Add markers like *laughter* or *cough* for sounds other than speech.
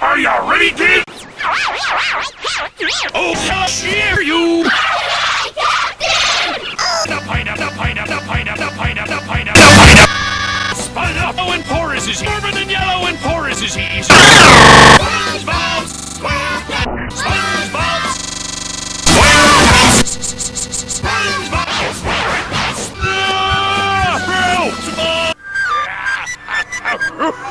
Are you ready, kids? *laughs* oh, I'll you! the pineapple, the pineapple, the pineapple, the pineapple, the pineapple, the pineapple! Spun up, oh, and porous is he! Urban and yellow and porous is he! SpongeBob SquarePants! SpongeBob SquarePants! SpongeBob SquarePants! SpongeBob SquarePants!